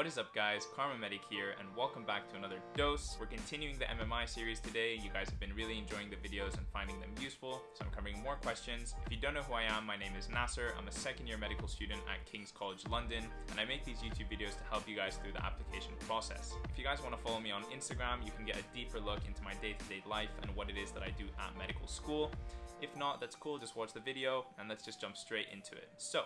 What is up guys, KharmaMedic here and welcome back to another dose. We're continuing the MMI series today. You guys have been really enjoying the videos and finding them useful, so I'm covering more questions. If you don't know who I am, my name is Nasser. I'm a second year medical student at King's College London and I make these YouTube videos to help you guys through the application process. If you guys want to follow me on Instagram, you can get a deeper look into my day-to-day -day life and what it is that I do at medical school. If not, that's cool, just watch the video and let's just jump straight into it. So,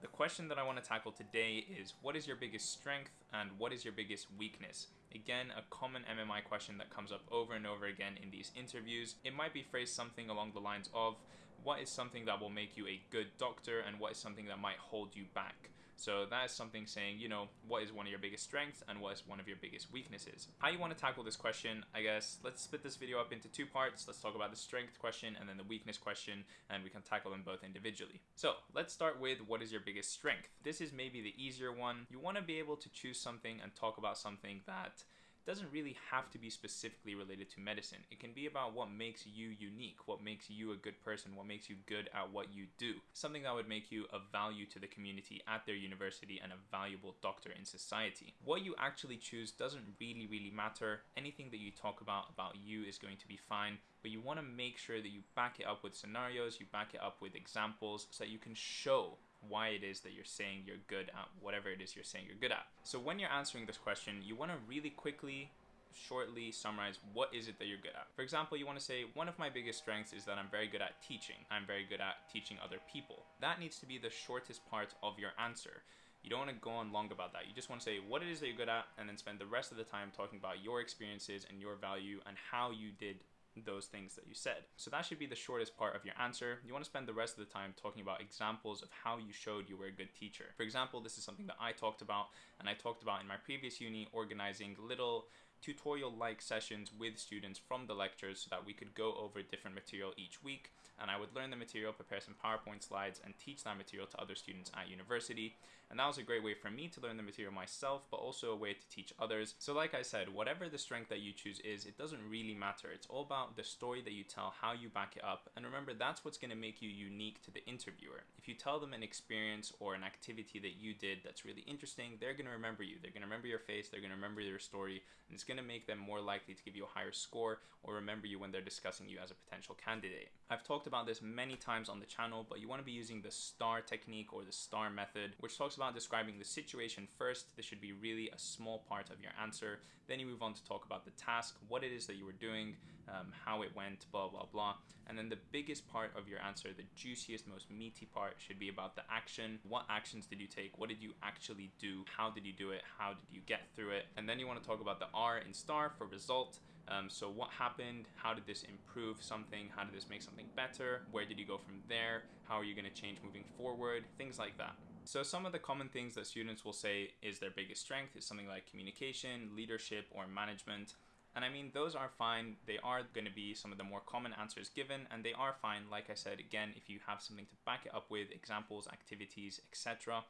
the question that I want to tackle today is what is your biggest strength and what is your biggest weakness? Again, a common MMI question that comes up over and over again in these interviews. It might be phrased something along the lines of what is something that will make you a good doctor and what is something that might hold you back? So that is something saying, you know, what is one of your biggest strengths and what is one of your biggest weaknesses? How you want to tackle this question, I guess, let's split this video up into two parts. Let's talk about the strength question and then the weakness question, and we can tackle them both individually. So let's start with what is your biggest strength? This is maybe the easier one. You want to be able to choose something and talk about something that doesn't really have to be specifically related to medicine. It can be about what makes you unique, what makes you a good person, what makes you good at what you do. Something that would make you of value to the community at their university and a valuable doctor in society. What you actually choose doesn't really, really matter. Anything that you talk about about you is going to be fine, but you want to make sure that you back it up with scenarios, you back it up with examples so that you can show why it is that you're saying you're good at whatever it is you're saying you're good at. So when you're answering this question, you want to really quickly shortly summarize what is it that you're good at. For example, you want to say, one of my biggest strengths is that I'm very good at teaching. I'm very good at teaching other people. That needs to be the shortest part of your answer. You don't want to go on long about that. You just want to say what it is that you're good at and then spend the rest of the time talking about your experiences and your value and how you did those things that you said. So that should be the shortest part of your answer. You want to spend the rest of the time talking about examples of how you showed you were a good teacher. For example, this is something that I talked about and I talked about in my previous uni organizing little tutorial-like sessions with students from the lectures so that we could go over different material each week and I would learn the material, prepare some PowerPoint slides and teach that material to other students at university and that was a great way for me to learn the material myself but also a way to teach others. So like I said, whatever the strength that you choose is, it doesn't really matter. It's all about the story that you tell, how you back it up and remember that's what's going to make you unique to the interviewer. If you tell them an experience or an activity that you did that's really interesting, they're going to remember you. They're going to remember your face, they're going to remember your story and it's going to make them more likely to give you a higher score or remember you when they're discussing you as a potential candidate. I've talked about this many times on the channel, but you want to be using the STAR technique or the STAR method, which talks about describing the situation first. This should be really a small part of your answer. Then you move on to talk about the task, what it is that you were doing, um, how it went, blah, blah, blah. And then the biggest part of your answer, the juiciest, most meaty part should be about the action. What actions did you take? What did you actually do? How did you do it? How did you get through it? And then you want to talk about the R in STAR for result. Um, so what happened? How did this improve something? How did this make something better? Where did you go from there? How are you going to change moving forward? Things like that. So some of the common things that students will say is their biggest strength is something like communication, leadership, or management. And I mean, those are fine. They are going to be some of the more common answers given, and they are fine, like I said, again, if you have something to back it up with, examples, activities, etc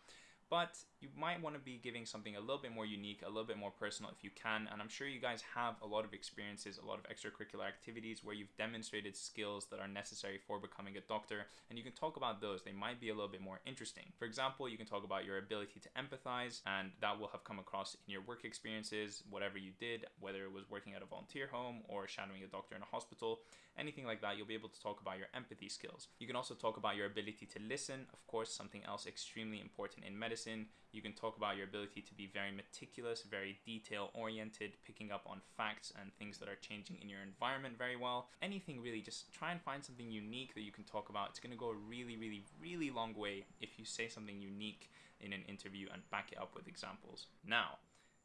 but you might want to be giving something a little bit more unique, a little bit more personal if you can. And I'm sure you guys have a lot of experiences, a lot of extracurricular activities where you've demonstrated skills that are necessary for becoming a doctor. And you can talk about those. They might be a little bit more interesting. For example, you can talk about your ability to empathize, and that will have come across in your work experiences, whatever you did, whether it was working at a volunteer home or shadowing a doctor in a hospital, anything like that. You'll be able to talk about your empathy skills. You can also talk about your ability to listen. Of course, something else extremely important in medicine medicine. You can talk about your ability to be very meticulous, very detail oriented, picking up on facts and things that are changing in your environment very well. Anything really, just try and find something unique that you can talk about. It's going to go a really, really, really long way if you say something unique in an interview and back it up with examples. Now,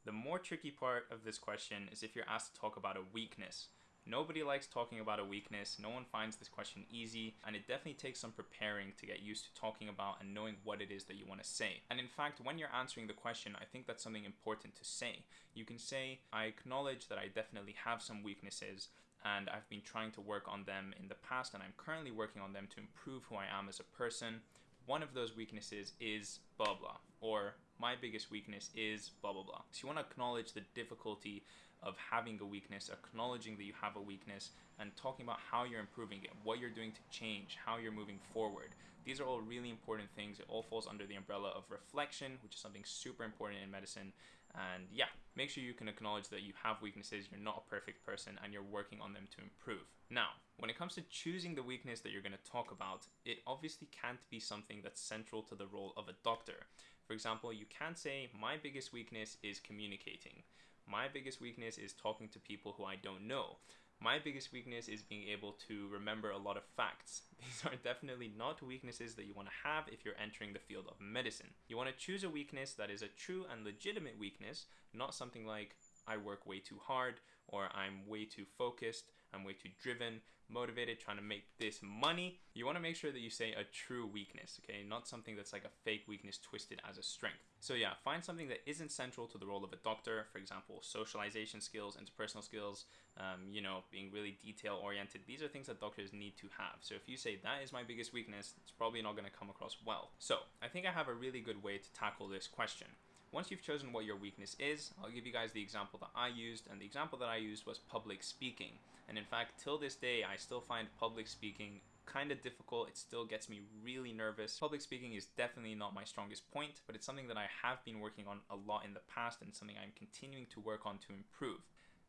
the more tricky part of this question is if you're asked to talk about a weakness. Nobody likes talking about a weakness. No one finds this question easy, and it definitely takes some preparing to get used to talking about and knowing what it is that you want to say. And in fact, when you're answering the question, I think that's something important to say. You can say, I acknowledge that I definitely have some weaknesses, and I've been trying to work on them in the past, and I'm currently working on them to improve who I am as a person. One of those weaknesses is blah blah, or my biggest weakness is blah blah blah. So you want to acknowledge the difficulty of having a weakness, acknowledging that you have a weakness, and talking about how you're improving it, what you're doing to change, how you're moving forward. These are all really important things. It all falls under the umbrella of reflection, which is something super important in medicine. And yeah, make sure you can acknowledge that you have weaknesses, you're not a perfect person, and you're working on them to improve. Now, when it comes to choosing the weakness that you're going to talk about, it obviously can't be something that's central to the role of a doctor. For example, you can't say, My biggest weakness is communicating. My biggest weakness is talking to people who I don't know. My biggest weakness is being able to remember a lot of facts. These are definitely not weaknesses that you want to have if you're entering the field of medicine. You want to choose a weakness that is a true and legitimate weakness, not something like I work way too hard or I'm way too focused, I'm way too driven, motivated, trying to make this money. You want to make sure that you say a true weakness, okay? Not something that's like a fake weakness twisted as a strength. So yeah, find something that isn't central to the role of a doctor. For example, socialization skills, interpersonal skills, um, you know, being really detail oriented. These are things that doctors need to have. So if you say that is my biggest weakness, it's probably not going to come across well. So I think I have a really good way to tackle this question. Once you've chosen what your weakness is, I'll give you guys the example that I used, and the example that I used was public speaking. And in fact, till this day, I still find public speaking kind of difficult. It still gets me really nervous. Public speaking is definitely not my strongest point, but it's something that I have been working on a lot in the past and something I'm continuing to work on to improve.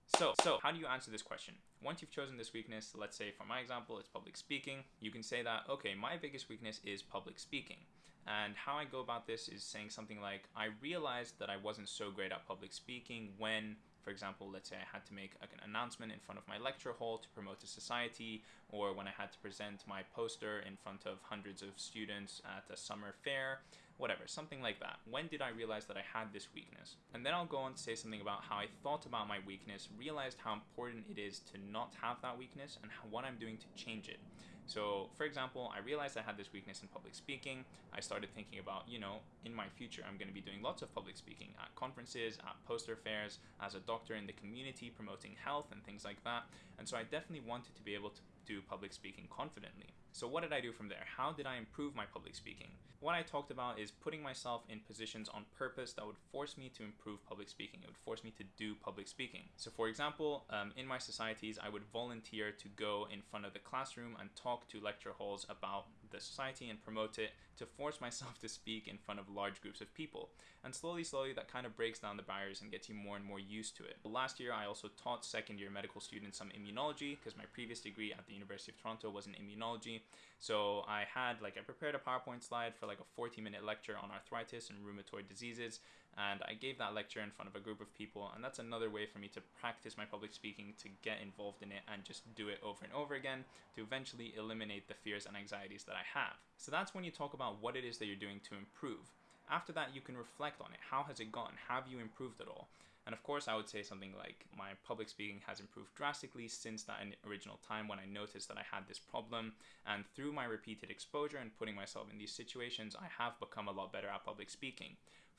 So, so how do you answer this question? Once you've chosen this weakness, let's say for my example, it's public speaking, you can say that, okay, my biggest weakness is public speaking. And how I go about this is saying something like, I realized that I wasn't so great at public speaking when for example, let's say I had to make an announcement in front of my lecture hall to promote a society, or when I had to present my poster in front of hundreds of students at a summer fair, whatever, something like that. When did I realize that I had this weakness? And then I'll go on to say something about how I thought about my weakness, realized how important it is to not have that weakness, and what I'm doing to change it. So, for example, I realized I had this weakness in public speaking. I started thinking about, you know, in my future, I'm going to be doing lots of public speaking at conferences, at poster fairs, as a doctor in the community, promoting health and things like that. And so I definitely wanted to be able to do public speaking confidently. So what did I do from there? How did I improve my public speaking? What I talked about is putting myself in positions on purpose that would force me to improve public speaking. It would force me to do public speaking. So for example, um, in my societies, I would volunteer to go in front of the classroom and talk to lecture halls about the society and promote it to force myself to speak in front of large groups of people. And slowly, slowly, that kind of breaks down the barriers and gets you more and more used to it. Last year, I also taught second year medical students some immunology because my previous degree at the University of Toronto was in immunology. So I had like I prepared a PowerPoint slide for like a 40 minute lecture on arthritis and rheumatoid diseases and I gave that lecture in front of a group of people and that's another way for me to practice my public speaking to get involved in it and just do it over and over again to eventually eliminate the fears and anxieties that I have. So that's when you talk about what it is that you're doing to improve. After that you can reflect on it. How has it gone? Have you improved at all? And of course, I would say something like my public speaking has improved drastically since that original time when I noticed that I had this problem. And through my repeated exposure and putting myself in these situations, I have become a lot better at public speaking.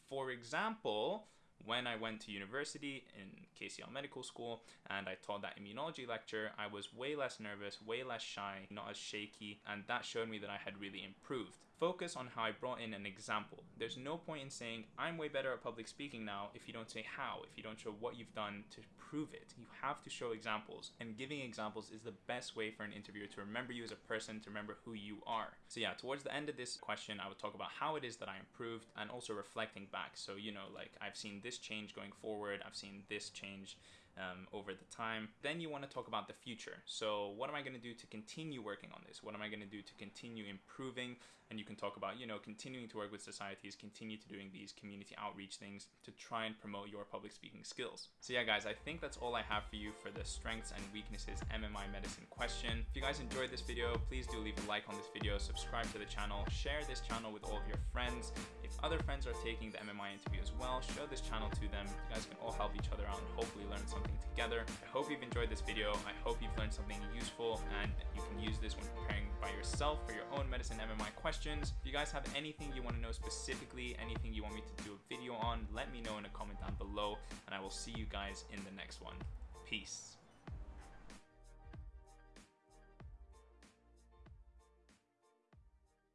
For example, when I went to university in KCL Medical School and I taught that immunology lecture, I was way less nervous, way less shy, not as shaky, and that showed me that I had really improved. Focus on how I brought in an example. There's no point in saying, I'm way better at public speaking now if you don't say how, if you don't show what you've done to prove it. You have to show examples, and giving examples is the best way for an interviewer to remember you as a person, to remember who you are. So, yeah, towards the end of this question, I would talk about how it is that I improved and also reflecting back. So, you know, like I've seen this change going forward, I've seen this change um, over the time. Then you want to talk about the future. So what am I going to do to continue working on this? What am I going to do to continue improving? And you can talk about, you know, continuing to work with societies, continue to doing these community outreach things to try and promote your public speaking skills. So yeah, guys, I think that's all I have for you for the strengths and weaknesses MMI medicine question. If you guys enjoyed this video, please do leave a like on this video, subscribe to the channel, share this channel with all of your friends. If other friends are taking the MMI interview as well, show this channel to them. You guys can all help each other out and hopefully learn something together. I hope you've enjoyed this video. I hope you've learned something useful and you can use this when preparing by yourself for your own medicine MMI questions. If you guys have anything you want to know specifically, anything you want me to do a video on, let me know in a comment down below and I will see you guys in the next one. Peace.